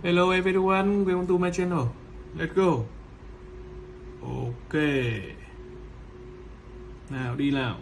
Hello everyone, welcome to my channel. Let's go. Ok. Nào đi nào.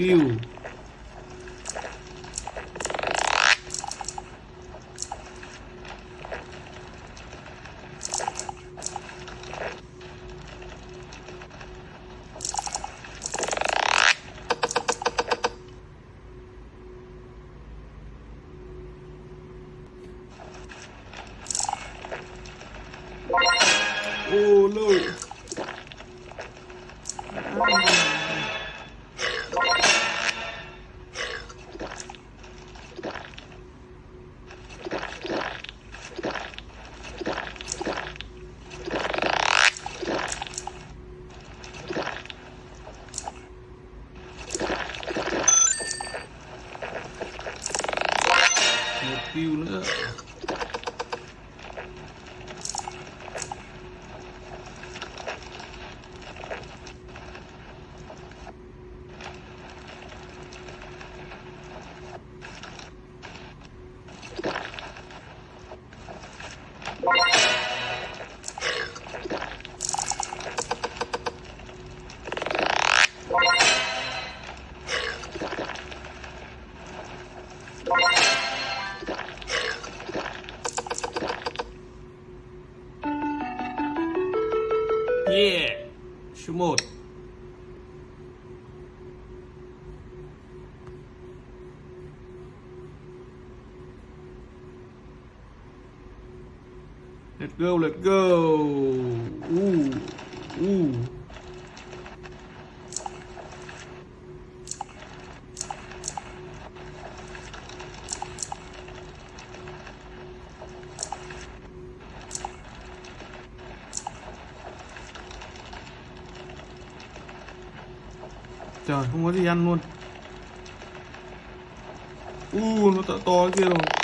You. fuel Yeah. Số 1. Let's go, let's go. Ooh. Trời, không có gì ăn luôn. U, nó to to kia rồi.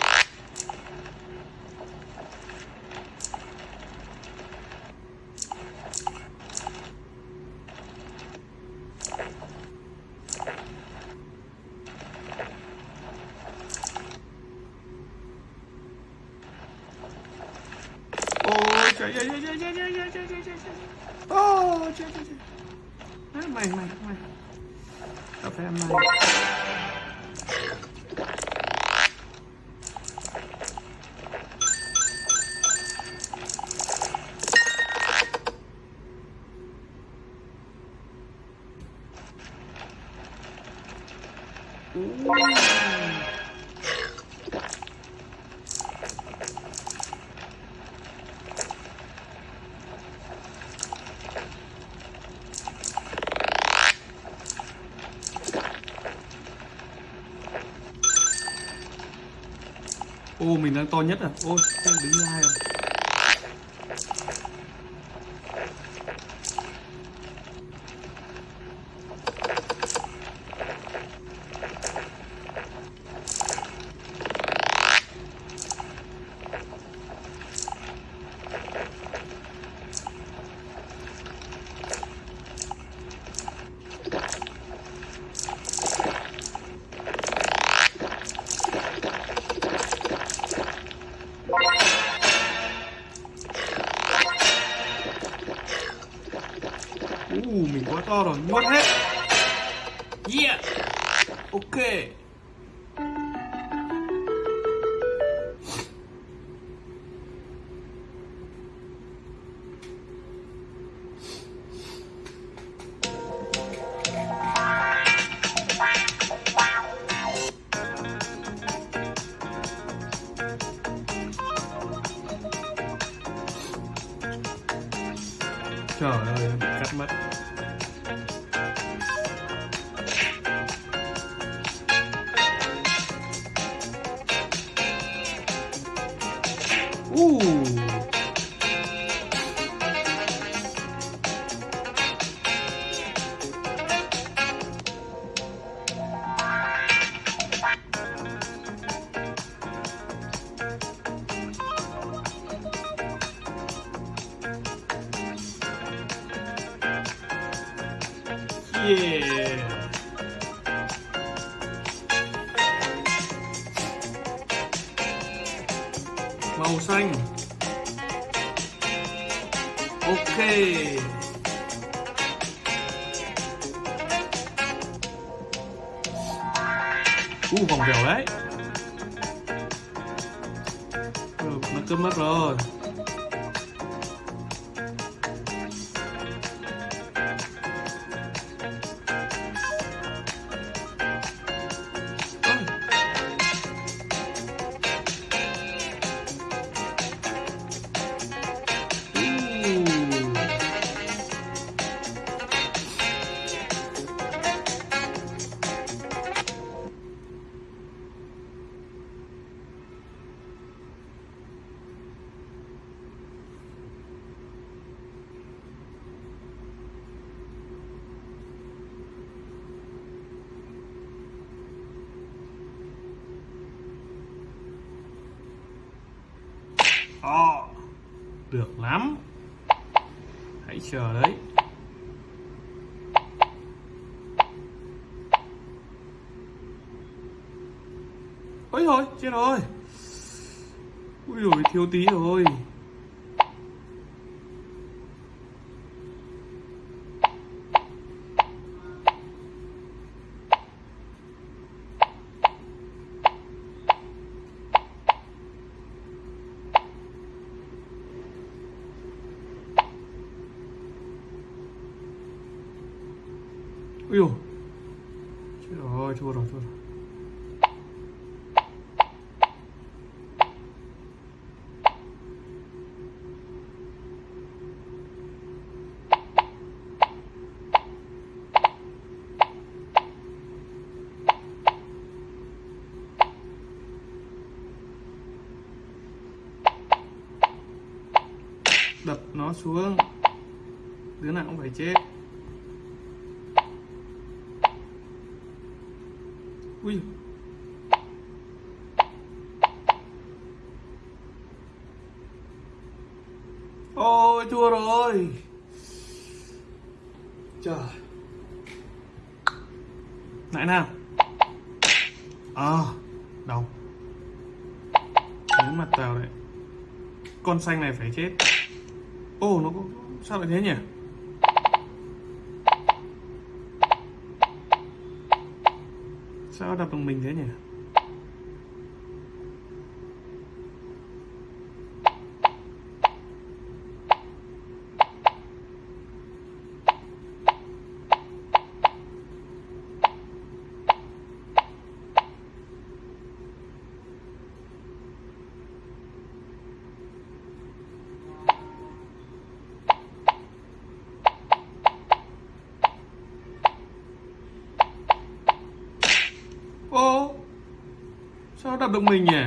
Mình đang to nhất à? Ôi, đứng thứ hai rồi. Uh, mình quá to rồi, nuốt hết. Yeah. Ok. Uh Màu xanh. Ok. U uh, vòng vèo đấy. Ừ, nó cướp mất rồi. Ôi rồi, chết rồi. Ui rồi thiếu tí rồi Ui dồi Chết rồi, thua rồi, thua rồi đập nó xuống. Đứa nào cũng phải chết. Ui. Ôi, thua rồi. Trời. Lại nào. À đâu nếu mặt tàu đấy con xanh này phải chết ô nó có sao lại thế nhỉ? Sao đập bằng mình thế nhỉ ô sao đập được mình nhỉ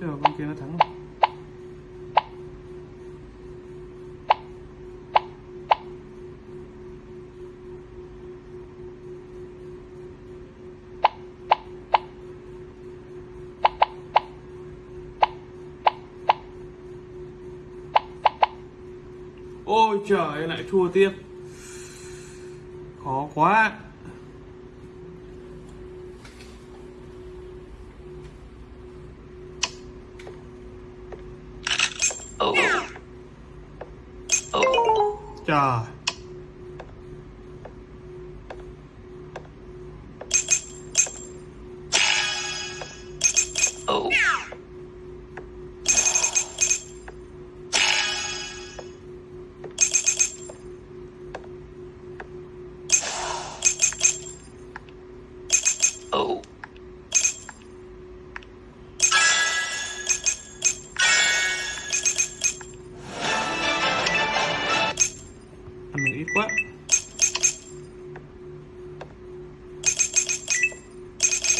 chờ con kia nó thắng rồi ôi trời lại thua tiếp. Khó quá. Trời. Oh.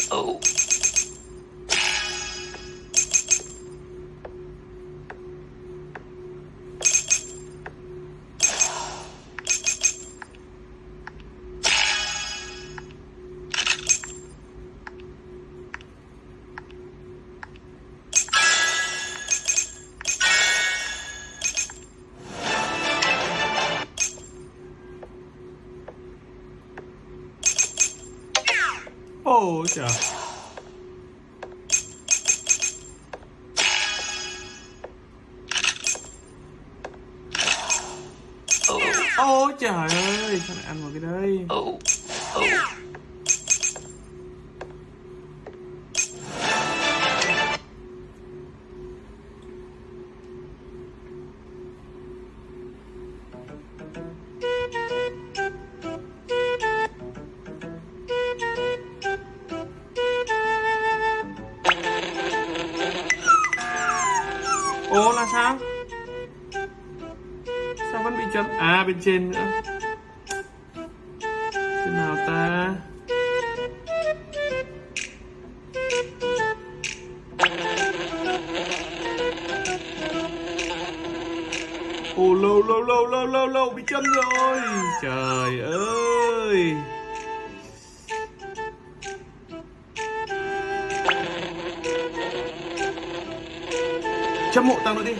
Oh. Ôi trời. Ôi trời ơi Sao lại ăn vào cái đây vẫn bị chấm. À bên trên nữa. Thế nào ta? Ồ, lâu lâu lâu lâu lâu lâu bị chấm rồi. Trời ơi. Chấm mộ tao nữa đi.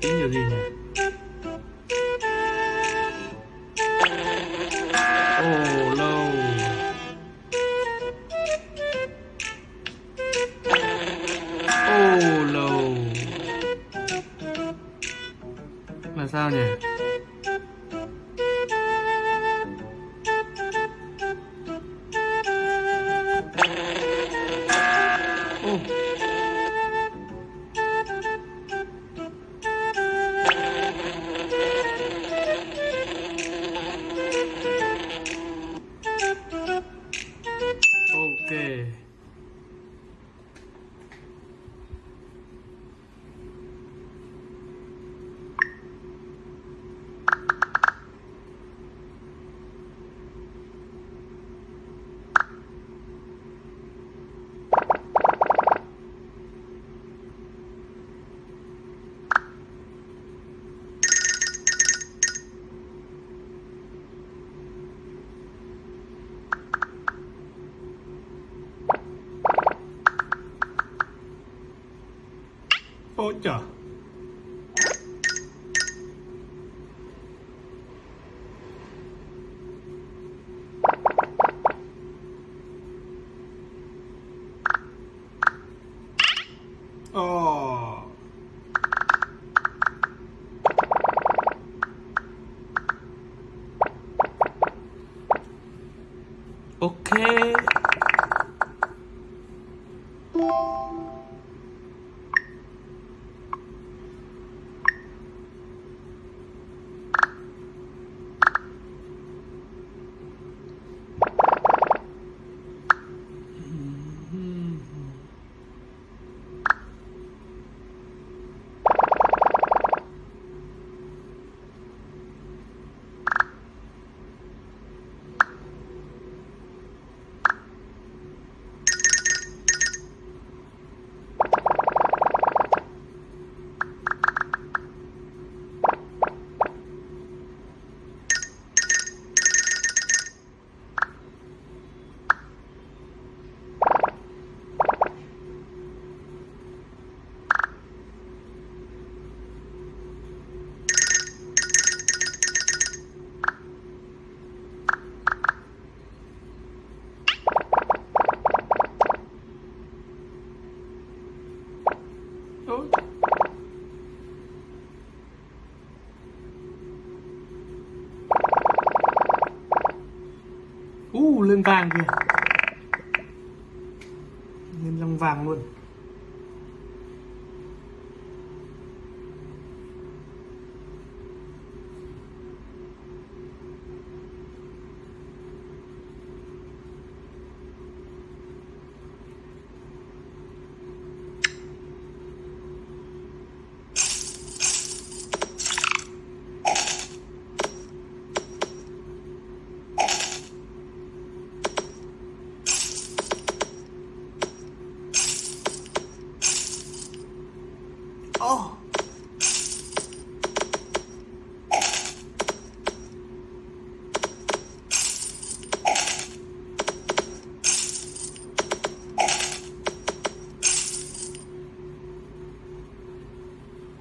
Cái này tính là gì Ôi trời. Ồ. u lên vàng kìa. Lên răng vàng luôn Oh.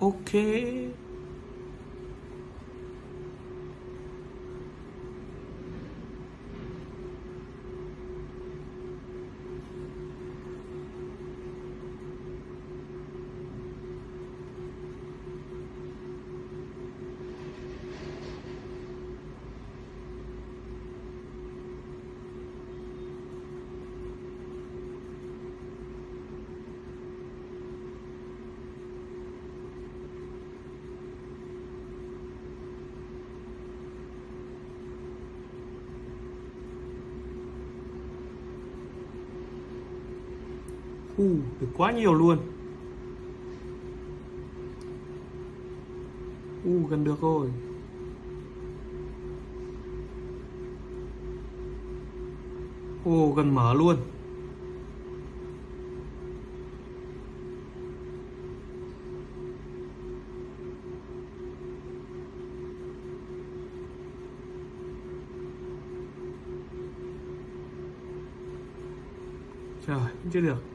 Ok. U, được quá nhiều luôn. U, gần được rồi. Ồ, gần mở luôn. Trời, chưa được.